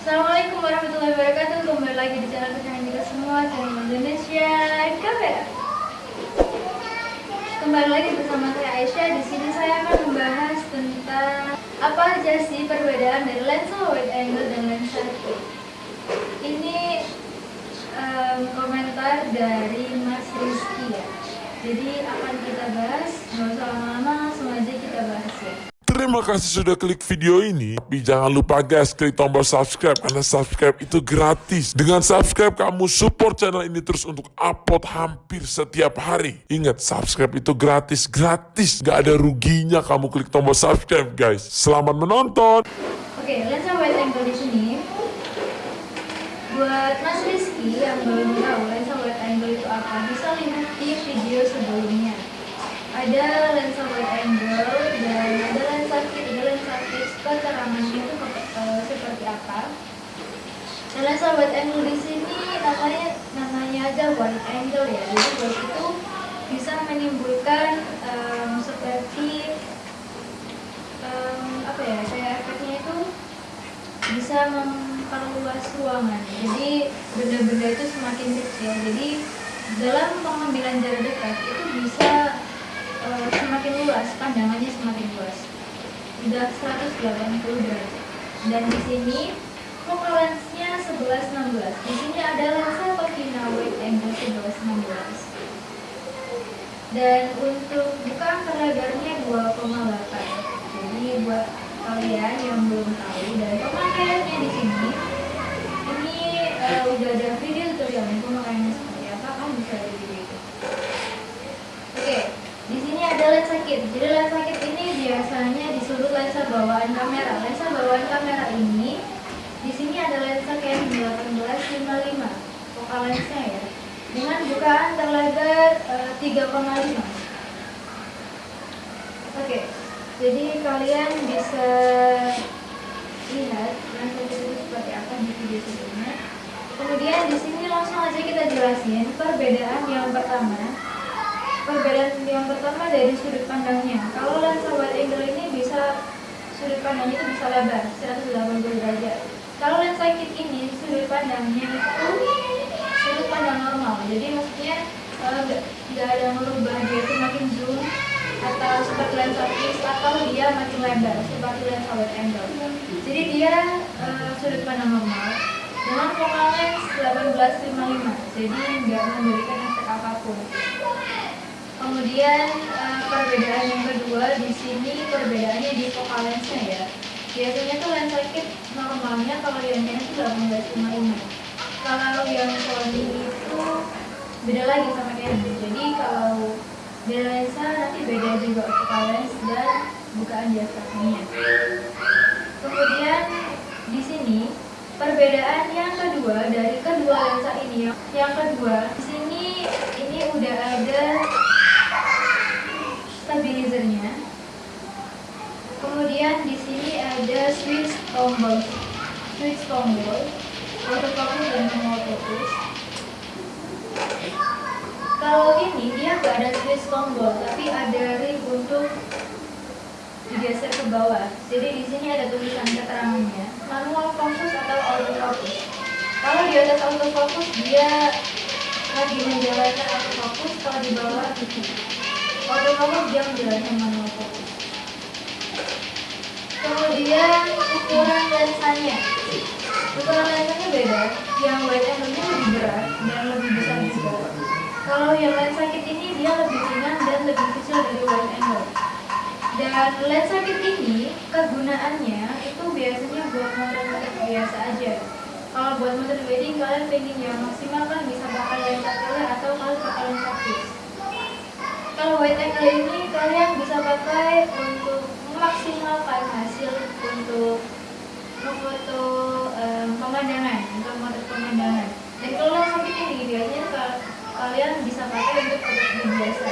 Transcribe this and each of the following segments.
Assalamualaikum warahmatullahi wabarakatuh. Kembali lagi di channel kesayangan kita semua, channel Indonesia Kamera. Kembali lagi bersama saya Aisyah. Di sini saya akan membahas tentang apa aja sih perbedaan dari lensa wide angle dan lensa kit. Ini em, komentar dari Mas Rizky ya. Jadi akan kita bahas, nggak usah lama-lama, langsung aja kita bahas ya. Terima kasih sudah klik video ini. Tapi jangan lupa guys, klik tombol subscribe karena subscribe itu gratis. Dengan subscribe kamu support channel ini terus untuk upload hampir setiap hari. Ingat, subscribe itu gratis, gratis. Gak ada ruginya kamu klik tombol subscribe guys. Selamat menonton. Oke, lensa wide angle di sini. Buat Mas Rizky yang belum tahu lensa wide angle itu apa, bisa lihat di video sebelumnya. Ada lensa wide angle dan ada lensa kit. Ada lensa kit keterangannya itu eh, seperti apa. Lensa wide angle di sini namanya namanya aja wide angle ya. Jadi buat itu bisa menimbulkan em, seperti em, apa ya kayak efeknya itu bisa memperluas ruangan jadi benda-benda itu semakin kecil jadi dalam pengambilan jarak dekat itu bisa eh, semakin luas pandangannya semakin luas udah 180 derajat dan di sini focal lensnya 11-16 di sini ada lensa Pavina wide angle 11-16 dan untuk buka angka lebarnya 2,8 jadi buat kalian yang belum tahu dan pemakaiannya di sini ini eh, udah ada video tutorialnya. Pemakaiannya seperti apa kamu bisa lihat di video itu. Oke di sini ada lensa kit jadi lensa kit ini biasanya disuruh lensa bawaan kamera lensa bawaan kamera ini di sini ada lensa Canon 1855 focal lensnya ya dengan bukaan terlebar eh, 3,5 Oke, jadi kalian bisa lihat lensa itu seperti apa di video sebelumnya. Kemudian di sini langsung aja kita jelasin perbedaan yang pertama. Perbedaan yang pertama dari sudut pandangnya. Kalau lensa wide angle ini bisa sudut pandangnya itu bisa lebar 180 derajat. Kalau lensa kit ini sudut pandangnya itu sudut pandang normal. Jadi maksudnya eh, nggak ada merubah dia itu makin zoom atau seperti lensa fix atau dia makin lebar seperti lensa wide angle. Jadi dia eh, sudut pandang normal dengan focal lens 1855. Jadi nggak memberikan efek apa pun. Kemudian eh, perbedaan yang kedua di sini perbedaannya di focal lensnya ya. Biasanya tuh lensa kit normalnya kalau yang ini itu 1855. Kalau yang Sony itu beda lagi sama Canon. Jadi kalau beda lensa nanti beda juga focal lens dan bukaan diafragmanya. Kemudian di sini perbedaan yang kedua dari kedua lensa ini yang kedua di sini ini udah ada Kemudian di sini ada switch tombol, switch tombol, autofocus dan autofocus. Kalau ini dia nggak ada switch tombol, tapi ada ring untuk digeser ke bawah. Jadi di sini ada tulisan keterangannya, manual focus atau autofocus. Kalau di atas autofocus dia lagi menjalankan autofocus, kalau di bawah autofocus dia menjalankan manual focus. Kemudian ukuran lensanya, ukuran lensanya beda. Yang wide angle-nya lebih berat dan lebih besar juga. Kalau yang lensa kit ini dia lebih ringan dan lebih kecil dari wide angle. Dan lensa kit ini kegunaannya itu biasanya buat motor biasa aja. Kalau buat motor wedding kalian pengen yang maksimal kan bisa pakai lensa tele atau kalian pakai lensa fix. Kalau wide angle ini kalian bisa pakai untuk memaksimalkan hasil untuk memfoto em, pemandangan, untuk memotret pemandangan. Dan kalau lensa kit ini biasanya ka- kalian bisa pakai untuk foto biasa.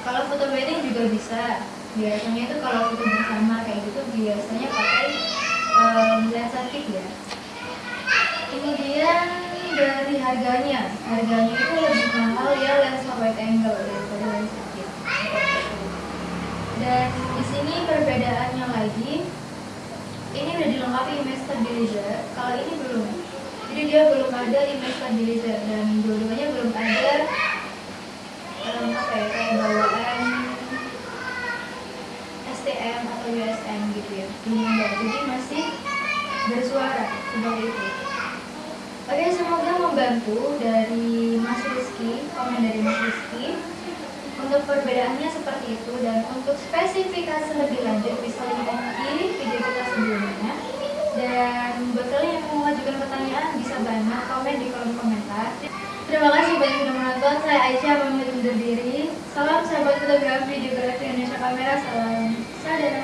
Kalau foto wedding juga bisa. Biasanya itu kalau foto bersama kayak gitu biasanya pakai em, lensa kit ya. Kemudian dari harganya, harganya itu lebih mahal ya lensa wide angle daripada lensa kit. Dan di sini perbedaannya lagi ini udah dilengkapi image stabilizer kalau ini belum dia belum ada image stabilizer dan dua-duanya belum ada um, apa ya kayak bawaan STM atau USM gitu ya enggak jadi masih bersuara seperti itu. Oke semoga membantu dari Mas Rizky komen dari Mas Rizky untuk perbedaannya seperti itu dan untuk spesifikasi lebih lanjut bisa lihat di video kita sebelumnya dan buat kalian yang mau mengajukan pertanyaan bisa banyak komen di kolom komentar. Terima kasih banyak sudah menonton. Saya Aisyah pamit undur diri. Salam sahabat fotografi videografi Indonesia Kamera. Salam sadar